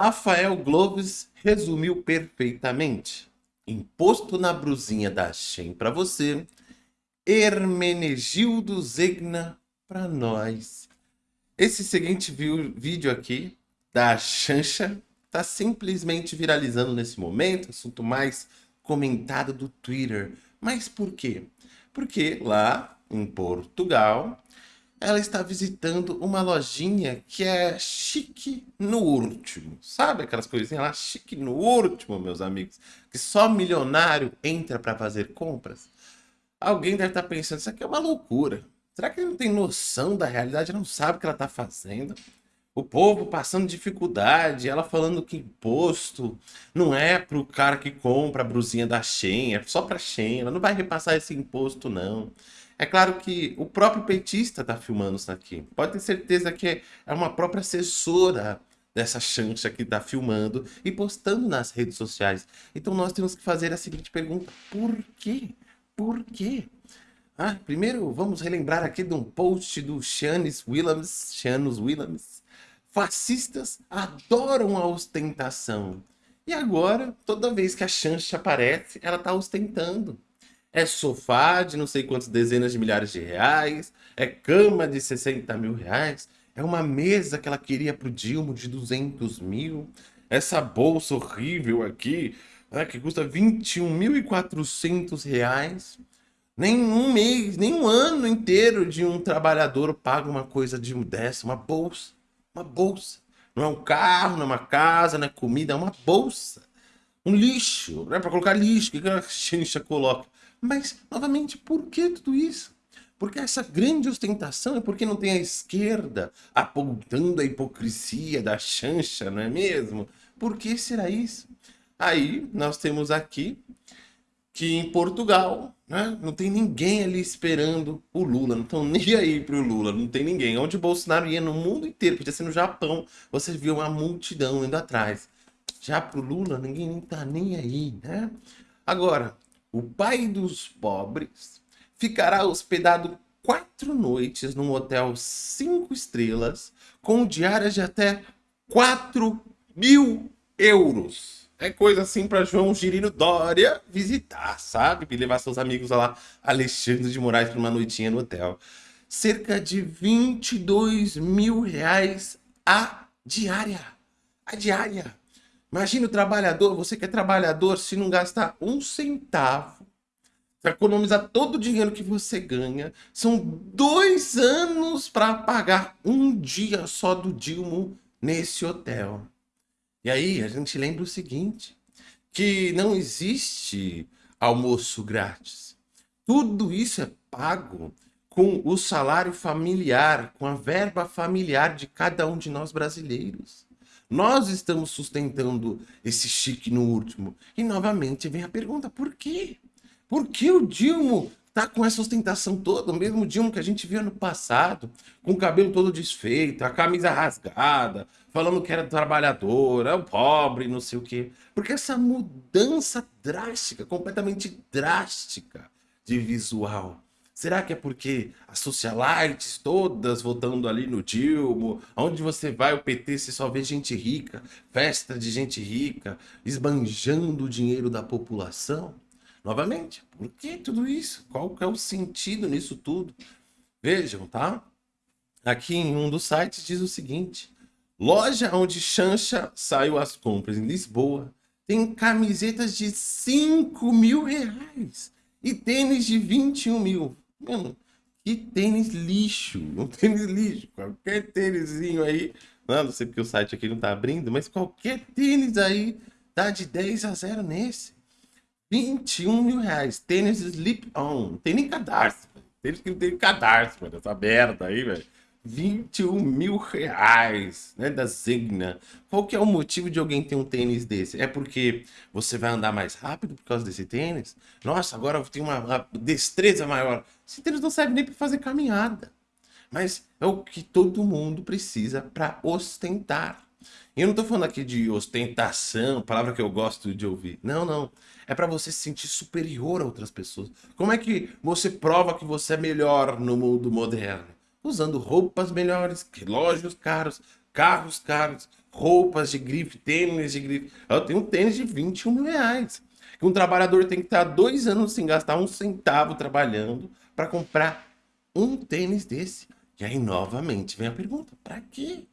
Rafael Globes resumiu perfeitamente. Imposto na brusinha da Shen para você, Hermenegildo Zegna para nós. Esse seguinte vídeo aqui da Chancha está simplesmente viralizando nesse momento, assunto mais comentado do Twitter. Mas por quê? Porque lá em Portugal ela está visitando uma lojinha que é chique no último. Sabe aquelas coisinhas lá, chique no último, meus amigos? Que só milionário entra para fazer compras? Alguém deve estar pensando, isso aqui é uma loucura. Será que ele não tem noção da realidade? Não sabe o que ela está fazendo? O povo passando dificuldade, ela falando que imposto não é para o cara que compra a brusinha da Shein, é só para Shein, ela não vai repassar esse imposto não. É claro que o próprio petista está filmando isso aqui. Pode ter certeza que é uma própria assessora dessa chancha que está filmando e postando nas redes sociais. Então nós temos que fazer a seguinte pergunta. Por quê? Por quê? Ah, primeiro vamos relembrar aqui de um post do Shanis Williams. Shanis Williams. Fascistas adoram a ostentação. E agora, toda vez que a chancha aparece, ela está ostentando. É sofá de não sei quantas dezenas de milhares de reais, é cama de 60 mil reais, é uma mesa que ela queria para o Dilma de 200 mil, essa bolsa horrível aqui, né, que custa 21.400 reais. Nem um mês, nem um ano inteiro de um trabalhador paga uma coisa de dessa, uma bolsa, uma bolsa. Não é um carro, não é uma casa, não é comida, é uma bolsa. Um lixo, não é para colocar lixo, o que a gente coloca? Mas, novamente, por que tudo isso? Porque essa grande ostentação é porque não tem a esquerda apontando a hipocrisia da chancha, não é mesmo? Por que será isso? Aí nós temos aqui que em Portugal né, não tem ninguém ali esperando o Lula, não estão nem aí para o Lula, não tem ninguém. Onde o Bolsonaro ia no mundo inteiro, podia ser no Japão, você viu uma multidão indo atrás. Já para o Lula, ninguém está nem aí, né? Agora, o pai dos pobres, ficará hospedado quatro noites num hotel cinco estrelas com diárias de até 4 mil euros. É coisa assim para João Girino Dória visitar, sabe? E levar seus amigos lá, Alexandre de Moraes, para uma noitinha no hotel. Cerca de 22 mil reais a diária. A diária. Imagina o trabalhador, você que é trabalhador, se não gastar um centavo, para economizar todo o dinheiro que você ganha, são dois anos para pagar um dia só do Dilma nesse hotel. E aí a gente lembra o seguinte, que não existe almoço grátis. Tudo isso é pago com o salário familiar, com a verba familiar de cada um de nós brasileiros. Nós estamos sustentando esse chique no último. E novamente vem a pergunta, por quê? Por que o Dilma tá com essa ostentação toda? O mesmo Dilma que a gente viu no passado, com o cabelo todo desfeito, a camisa rasgada, falando que era trabalhador, é o pobre, não sei o quê. Porque essa mudança drástica, completamente drástica de visual, Será que é porque as socialites todas votando ali no Dilma, onde você vai o PT você só vê gente rica, festa de gente rica, esbanjando o dinheiro da população? Novamente, por que tudo isso? Qual é o sentido nisso tudo? Vejam, tá? Aqui em um dos sites diz o seguinte, loja onde Chancha saiu as compras em Lisboa tem camisetas de 5 mil reais e tênis de 21 mil. Mano, que tênis lixo. Um tênis lixo. Qualquer tênisinho aí. Não, não sei porque o site aqui não tá abrindo, mas qualquer tênis aí dá de 10 a 0 nesse. 21 mil reais. Tênis Slip On. Tem nem cadarço. Tênis que não tem cadarço. Essa merda aí, velho. 21 mil reais, né, da Zegna. Qual que é o motivo de alguém ter um tênis desse? É porque você vai andar mais rápido por causa desse tênis? Nossa, agora tenho uma, uma destreza maior. Esse tênis não serve nem para fazer caminhada. Mas é o que todo mundo precisa para ostentar. E eu não estou falando aqui de ostentação, palavra que eu gosto de ouvir. Não, não. É para você se sentir superior a outras pessoas. Como é que você prova que você é melhor no mundo moderno? Usando roupas melhores, relógios caros, carros caros, roupas de grife, tênis de grife. Eu tenho um tênis de 21 mil reais. Que um trabalhador tem que estar dois anos sem gastar um centavo trabalhando para comprar um tênis desse. E aí, novamente, vem a pergunta: para quê?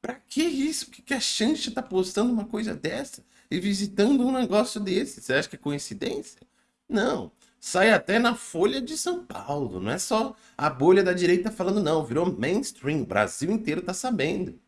Para que isso? Por que a Xancha tá postando uma coisa dessa e visitando um negócio desse? Você acha que é coincidência? Não. Sai até na Folha de São Paulo. Não é só a bolha da direita falando, não. Virou mainstream. O Brasil inteiro tá sabendo.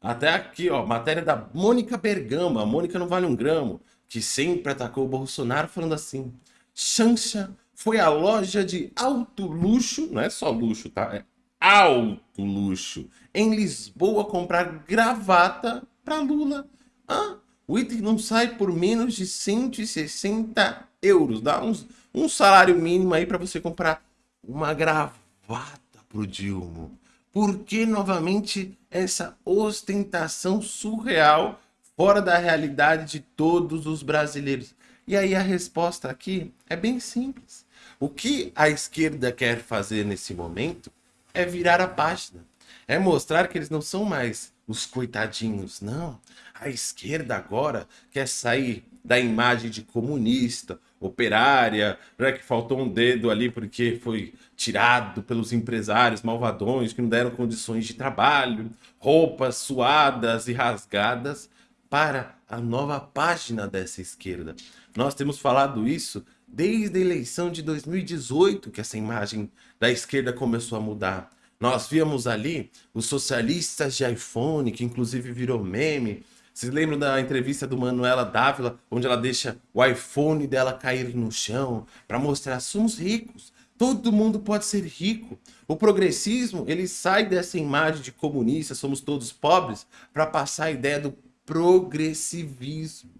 Até aqui, ó, matéria da Mônica Bergama. A Mônica não vale um gramo. Que sempre atacou o Bolsonaro falando assim. Xancha foi a loja de alto luxo. Não é só luxo, tá? É alto luxo. Em Lisboa comprar gravata para Lula. Ah, o item não sai por menos de 160 euros. Dá uns, um salário mínimo aí para você comprar uma gravata pro Dilma. Por que novamente essa ostentação surreal fora da realidade de todos os brasileiros? E aí a resposta aqui é bem simples. O que a esquerda quer fazer nesse momento é virar a página. É mostrar que eles não são mais os coitadinhos, não. A esquerda agora quer sair da imagem de comunista, operária, né, que faltou um dedo ali porque foi tirado pelos empresários malvadões que não deram condições de trabalho, roupas suadas e rasgadas, para a nova página dessa esquerda. Nós temos falado isso desde a eleição de 2018 que essa imagem da esquerda começou a mudar. Nós víamos ali os socialistas de iPhone, que inclusive virou meme. Vocês lembram da entrevista do Manuela Dávila, onde ela deixa o iPhone dela cair no chão para mostrar somos ricos. Todo mundo pode ser rico. O progressismo, ele sai dessa imagem de comunista, somos todos pobres, para passar a ideia do progressivismo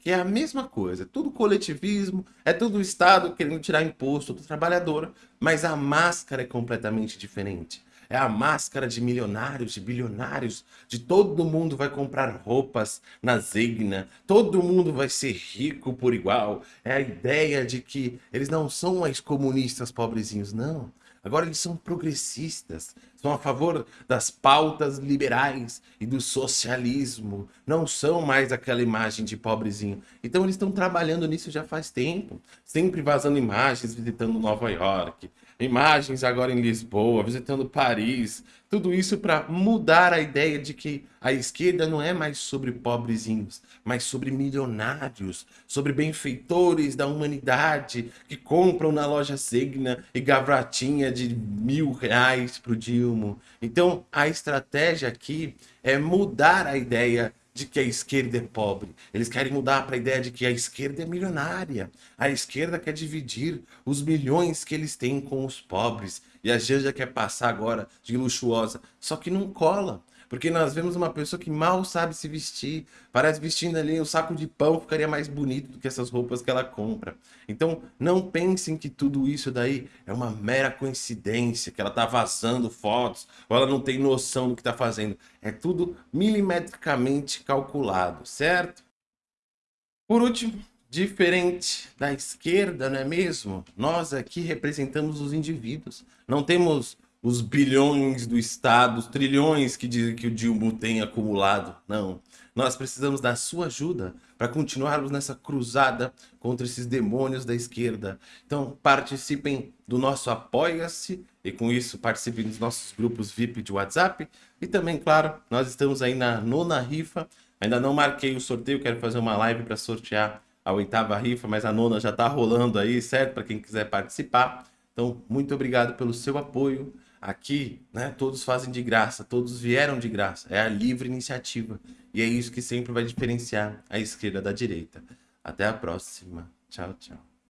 que é a mesma coisa, é tudo coletivismo, é tudo o Estado querendo tirar imposto do trabalhador, mas a máscara é completamente diferente. É a máscara de milionários, de bilionários, de todo mundo vai comprar roupas na Zegna, todo mundo vai ser rico por igual. É a ideia de que eles não são mais comunistas pobrezinhos, não. Agora eles são progressistas, são a favor das pautas liberais e do socialismo, não são mais aquela imagem de pobrezinho. Então eles estão trabalhando nisso já faz tempo, sempre vazando imagens visitando Nova York, imagens agora em Lisboa, visitando Paris, tudo isso para mudar a ideia de que a esquerda não é mais sobre pobrezinhos, mas sobre milionários, sobre benfeitores da humanidade que compram na loja Signa e gavratinha de mil reais para o Dilma. Então a estratégia aqui é mudar a ideia de que a esquerda é pobre. Eles querem mudar para a ideia de que a esquerda é milionária. A esquerda quer dividir os milhões que eles têm com os pobres. E a Janja quer passar agora de luxuosa. Só que não cola. Porque nós vemos uma pessoa que mal sabe se vestir, parece vestindo ali um saco de pão, ficaria mais bonito do que essas roupas que ela compra. Então, não pensem que tudo isso daí é uma mera coincidência, que ela tá vazando fotos, ou ela não tem noção do que tá fazendo. É tudo milimetricamente calculado, certo? Por último, diferente da esquerda, não é mesmo? Nós aqui representamos os indivíduos. Não temos os bilhões do Estado, os trilhões que dizem que o Dilma tem acumulado. Não. Nós precisamos da sua ajuda para continuarmos nessa cruzada contra esses demônios da esquerda. Então, participem do nosso Apoia-se e com isso participem dos nossos grupos VIP de WhatsApp. E também, claro, nós estamos aí na nona rifa. Ainda não marquei o sorteio, quero fazer uma live para sortear a oitava rifa, mas a nona já está rolando aí, certo? Para quem quiser participar. Então, muito obrigado pelo seu apoio. Aqui, né, todos fazem de graça, todos vieram de graça. É a livre iniciativa. E é isso que sempre vai diferenciar a esquerda da direita. Até a próxima. Tchau, tchau.